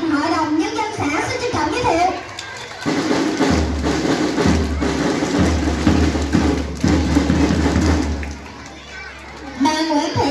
tịch Hội đồng Nhân dân xã xin trân trọng giới thiệu. Bà Nguyễn Thị